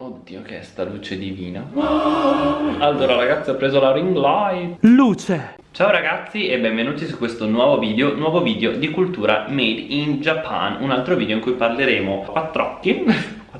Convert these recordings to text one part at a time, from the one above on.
Oddio che è sta luce divina? Allora ragazzi ho preso la ring light. Luce! Ciao ragazzi e benvenuti su questo nuovo video Nuovo video di cultura made in Japan. Un altro video in cui parleremo a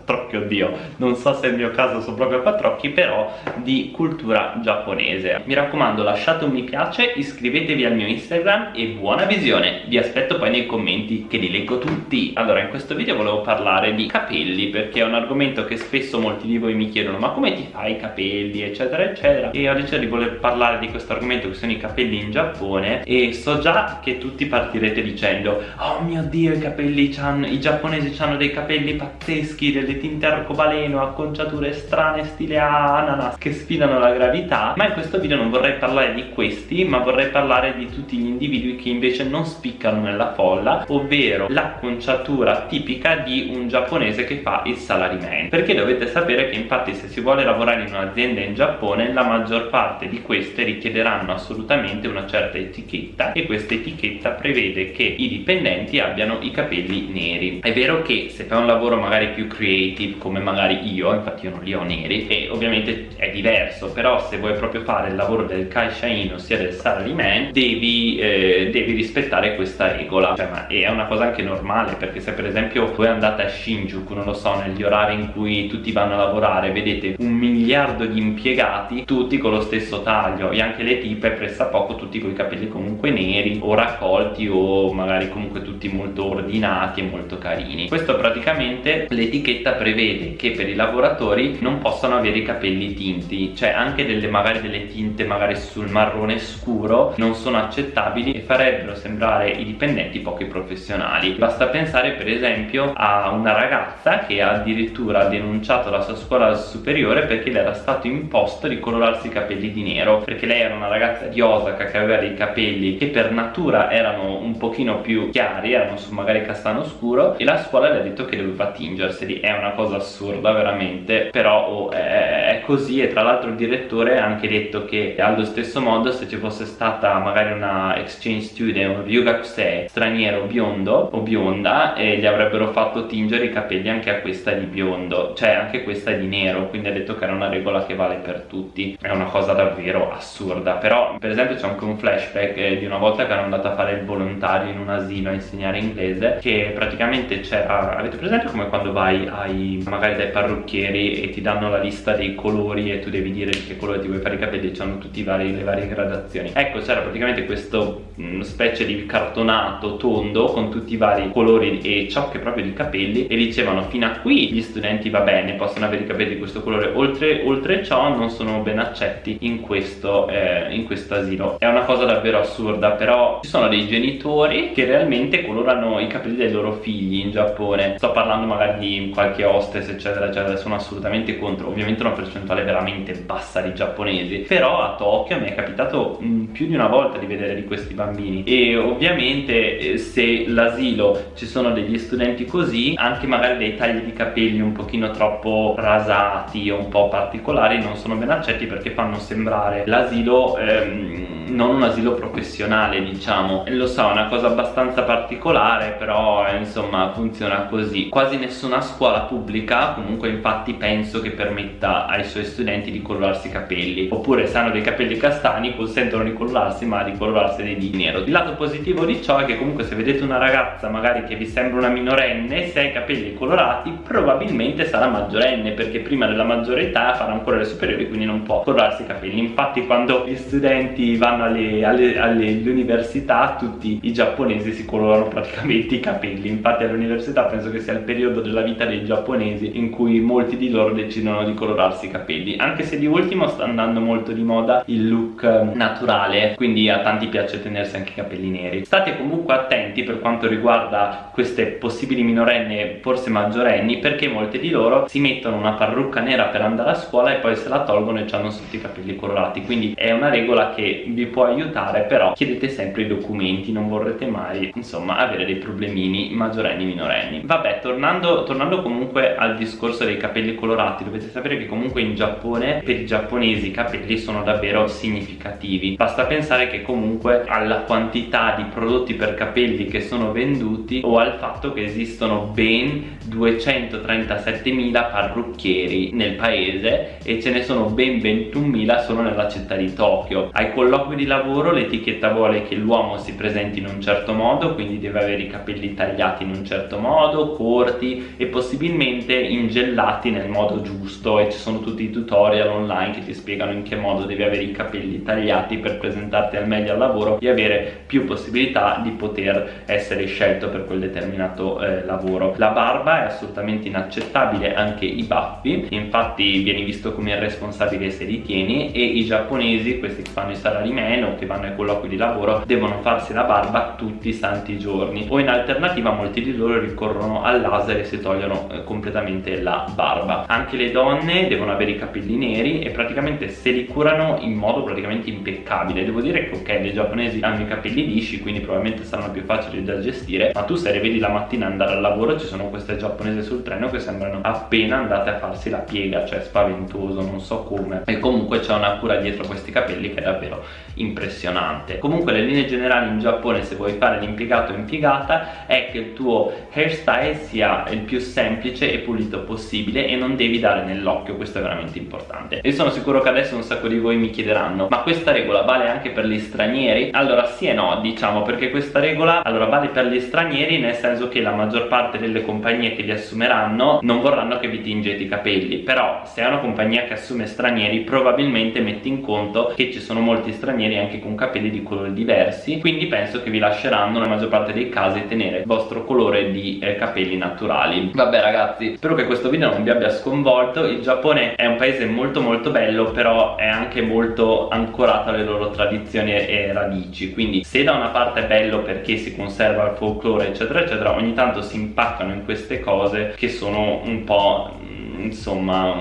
quattro occhi quattrocchi, oddio, non so se è il mio caso sono proprio a quattrocchi, però di cultura giapponese. Mi raccomando lasciate un mi piace, iscrivetevi al mio Instagram e buona visione. Vi aspetto poi nei commenti che li leggo tutti. Allora, in questo video volevo parlare di capelli perché è un argomento che spesso molti di voi mi chiedono ma come ti fai i capelli, eccetera, eccetera. E ho deciso di voler parlare di questo argomento che sono i capelli in Giappone e so già che tutti partirete dicendo oh mio dio i capelli i giapponesi hanno dei capelli pazzeschi, delle tinte arcobaleno, acconciature strane stile ananas che sfidano la gravità. Ma in questo video non vorrei parlare di questi ma vorrei parlare di tutti gli individui che invece non spiccano nella folla ovvero l'acconciatura tipica di un giapponese che fa il salaryman perché dovete sapere che infatti se si vuole lavorare in un'azienda in Giappone la maggior parte di queste richiederanno assolutamente una certa etichetta e questa etichetta prevede che i dipendenti abbiano i capelli neri. È vero che se fai un lavoro magari più creative native come magari io infatti io non li ho neri e ovviamente è diverso però se vuoi proprio fare il lavoro del kaishain ossia del salaryman devi, eh, devi rispettare questa regola. Cioè, ma è una cosa anche normale perché se per esempio voi andate a Shinjuku non lo so negli orari in cui tutti vanno a lavorare vedete un miliardo di impiegati tutti con lo stesso taglio e anche le tipe pressappoco tutti con i capelli comunque neri o raccolti o magari comunque tutti molto ordinati e molto carini. Questo praticamente l'etichetta prevede che per i lavoratori non possano avere i capelli tinti cioè anche delle magari delle tinte magari sul marrone scuro non sono accettabili e farebbero sembrare i dipendenti pochi professionali. Basta pensare per esempio a una ragazza che ha addirittura denunciato la sua scuola superiore perché le era stato imposto di colorarsi i capelli di nero perché lei era una ragazza di Osaka che aveva dei capelli che per natura erano un pochino più chiari erano su magari castano scuro e la scuola le ha detto che doveva tingerseli. È una una cosa assurda veramente però oh, è, è, così. E tra l'altro il direttore ha anche detto che allo stesso modo se ci fosse stata magari una exchange student un ryugakusei straniero biondo o bionda e gli avrebbero fatto tingere i capelli anche a questa di biondo cioè anche questa di nero quindi ha detto che era una regola che vale per tutti. È una cosa davvero assurda. Però per esempio c'è anche un flashback eh, di una volta che ero andata a fare il volontario in un asilo a insegnare inglese che praticamente c'era avete presente come quando vai ai magari dai parrucchieri e ti danno la lista dei colori e tu devi dire di che colore ti vuoi fare i capelli e hanno tutte le varie gradazioni. Ecco c'era praticamente questo mh, mm, specie di cartonato tondo con tutti i vari colori e ciocche proprio di capelli e dicevano fino a qui gli studenti va bene possono avere i capelli di questo colore. Oltre, oltre ciò non sono ben accetti in questo, eh, in questo asilo. È una cosa davvero assurda però ci sono dei genitori che realmente colorano i capelli dei loro figli in Giappone. Sto parlando magari di qualche hostess eccetera eccetera sono assolutamente contro. Ovviamente una percentuale veramente bassa di giapponesi. Però a Tokyo mi è capitato mh, mm, più di una volta di vedere di questi bambini. E ovviamente eh, se l'asilo ci sono degli studenti così anche magari dei tagli di capelli un pochino troppo rasati o un po' particolari non sono ben accetti perché fanno sembrare l'asilo ehm, non un asilo professionale diciamo. Lo so è una cosa abbastanza particolare però insomma funziona così. Quasi nessuna scuola pubblica comunque infatti penso che permetta ai suoi studenti di colorarsi i capelli oppure se hanno dei capelli castani consentono di colorarsi ma di colorarseli di nero. Il lato positivo di ciò è che comunque se vedete una ragazza magari che vi sembra una minorenne se ha i capelli colorati probabilmente sarà maggiorenne perché prima della maggiore età farà ancora le superiori quindi non può colorarsi i capelli. Infatti quando gli studenti vanno alle, alle, alle università tutti i giapponesi si colorano praticamente i capelli. Infatti all'università penso che sia il periodo della vita dei giapponesi in cui molti di loro decidono di colorarsi i capelli anche se di ultimo sta andando molto di moda il look naturale quindi a tanti piace tenersi anche i capelli neri. State comunque attenti per quanto riguarda queste possibili minorenne forse maggiorenni perché molte di loro si mettono una parrucca nera per andare a scuola e poi se la tolgono e hanno sotto i capelli colorati. Quindi è una regola che vi può aiutare però chiedete sempre i documenti non vorrete mai insomma avere dei problemini maggiorenni minorenni. Vabbè tornando, tornando comunque comunque al discorso dei capelli colorati dovete sapere che comunque in Giappone per i giapponesi i capelli sono davvero significativi. Basta pensare che comunque alla quantità di prodotti per capelli che sono venduti o al fatto che esistono ben 237.000 parrucchieri nel paese e ce ne sono ben 21.000 solo nella città di Tokyo. Ai colloqui di lavoro l'etichetta vuole che l'uomo si presenti in un certo modo quindi deve avere i capelli tagliati in un certo modo corti e possibilmente ingellati nel modo giusto e ci sono tutti i tutorial online che ti spiegano in che modo devi avere i capelli tagliati per presentarti al meglio al lavoro e avere più possibilità di poter essere scelto per quel determinato eh, lavoro. La barba è assolutamente inaccettabile anche i baffi. Infatti vieni visto come irresponsabile se li tieni e i giapponesi questi che fanno i salari meno che vanno ai colloqui di lavoro devono farsi la barba tutti i santi giorni. O in alternativa molti di loro ricorrono al laser e si togliono eh, completamente la barba. Anche le donne devono avere i capelli neri e praticamente se li curano in modo praticamente impeccabile. Devo dire che ok i giapponesi hanno i capelli lisci quindi probabilmente saranno più facili da gestire ma tu se le vedi la mattina andare al lavoro ci sono queste giapponesi sul treno che sembrano appena andate a farsi la piega cioè spaventoso non so come. E comunque c'è una cura dietro questi capelli che è davvero impressionante. Comunque le linee generali in Giappone se vuoi fare l'impiegato o impiegata è che il tuo hairstyle sia il più semplice e pulito possibile e non devi dare nell'occhio questo è veramente importante. E sono sicuro che adesso un sacco di voi mi chiederanno ma questa regola vale anche per gli stranieri? allora sì e no diciamo perché questa regola allora vale per gli stranieri nel senso che la maggior parte delle compagnie che vi assumeranno non vorranno che vi tingete i capelli. Però se è una compagnia che assume stranieri probabilmente metti in conto che ci sono molti stranieri anche con capelli di colori diversi. Quindi penso che vi lasceranno nella maggior parte dei casi tenere il vostro colore di eh, capelli naturali. Vabbè ragazzi spero che questo video non vi abbia sconvolto. Il Giappone è un paese molto molto bello però è anche molto ancorato alle loro tradizioni e radici. Quindi se da una parte è bello perché si conserva il folklore eccetera eccetera ogni tanto si impaccano in queste cose che sono un po' insomma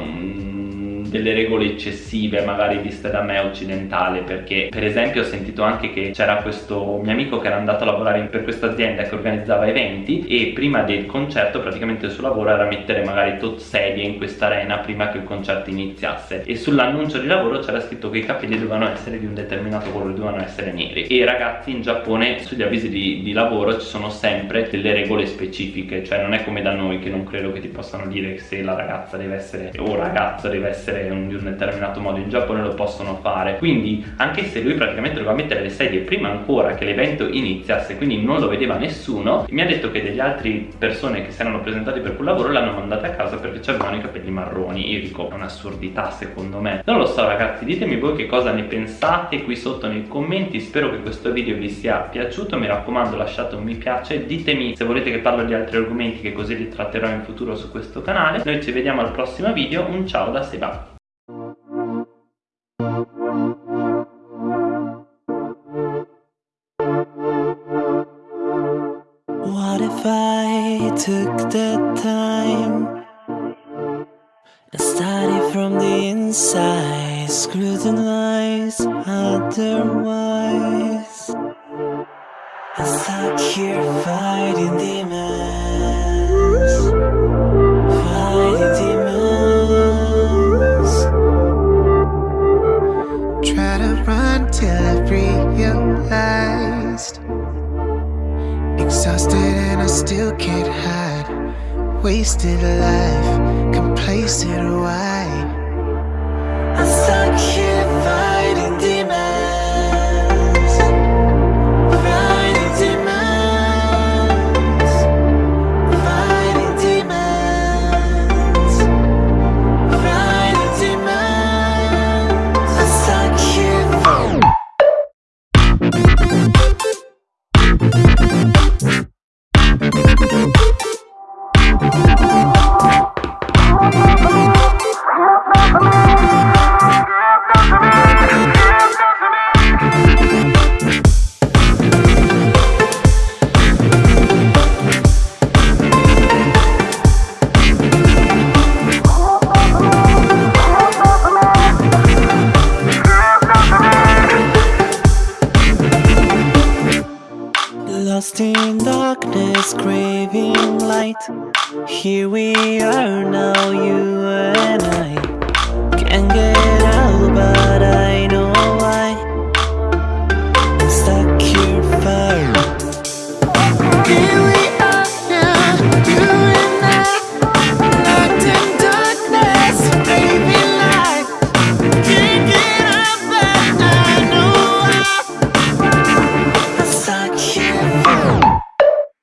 delle regole eccessive magari viste da me occidentale perché per esempio ho sentito anche che c'era questo mio amico che era andato a lavorare per questa azienda che organizzava eventi e prima del concerto praticamente il suo lavoro era mettere magari tot sedie in questa arena prima che il concerto iniziasse. E sull'annuncio di lavoro c'era scritto che i capelli dovevano essere di un determinato colore, dovevano essere neri. E ragazzi in Giappone sugli avvisi di, di lavoro ci sono sempre delle regole specifiche cioè non è come da noi che non credo che ti possano dire se la ragazza deve essere o ragazzo deve essere essere di un determinato modo. In Giappone lo possono fare. Quindi anche se lui praticamente doveva mettere le sedie prima ancora che l'evento iniziasse quindi non lo vedeva nessuno mi ha detto che delle altre persone che si erano presentate per quel lavoro l'hanno mandata a casa perché avevano i capelli marroni. Io dico è un'assurdità secondo me. Non lo so ragazzi ditemi voi che cosa ne pensate qui sotto nei commenti. Spero che questo video vi sia piaciuto. Mi raccomando lasciate un mi piace. Ditemi se volete che parlo di altri argomenti che così li tratterò in futuro su questo canale. Noi ci vediamo al prossimo video. Un ciao da Seba took the time and study from the inside, scrutinize otherwise. I'm stuck here fighting demons, fighting demons. Try to run till I realized. Exhausted and I still can't hide. Wasted life, complacent why? I'm stuck here Here we are now, you and I Can't get out, but I know why I'm stuck here far Here we.